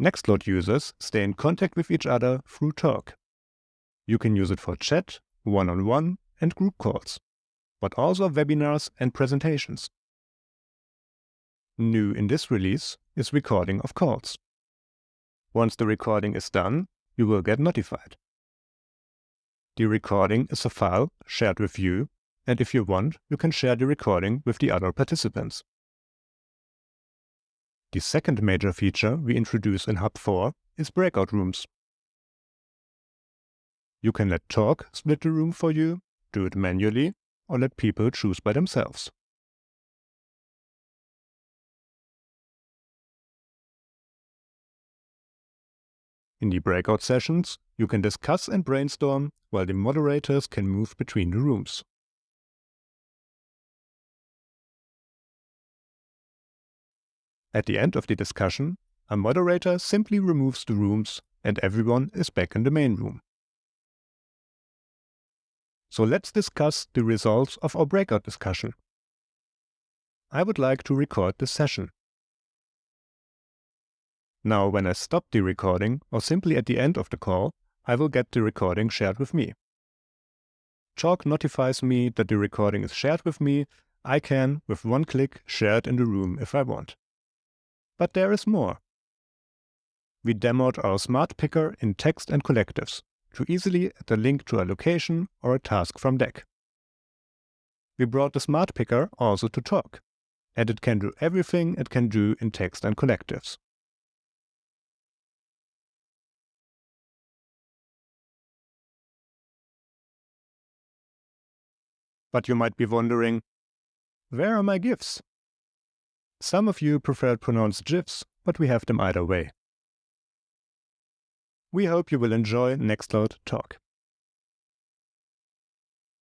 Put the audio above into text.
Nextcloud users stay in contact with each other through Talk. You can use it for chat, one-on-one, -on -one, and group calls, but also webinars and presentations. New in this release is recording of calls. Once the recording is done, you will get notified. The recording is a file shared with you, and if you want, you can share the recording with the other participants. The second major feature we introduce in Hub 4 is breakout rooms. You can let Talk split the room for you, do it manually, or let people choose by themselves. In the breakout sessions, you can discuss and brainstorm while the moderators can move between the rooms. At the end of the discussion, a moderator simply removes the rooms and everyone is back in the main room. So let's discuss the results of our breakout discussion. I would like to record this session. Now when I stop the recording, or simply at the end of the call, I will get the recording shared with me. Talk notifies me that the recording is shared with me. I can, with one click, share it in the room if I want. But there is more. We demoed our smart picker in text and collectives to easily add a link to a location or a task from Deck. We brought the smart picker also to Talk, and it can do everything it can do in text and collectives. But you might be wondering, where are my GIFs? Some of you prefer pronounced GIFs, but we have them either way. We hope you will enjoy Nextcloud Talk.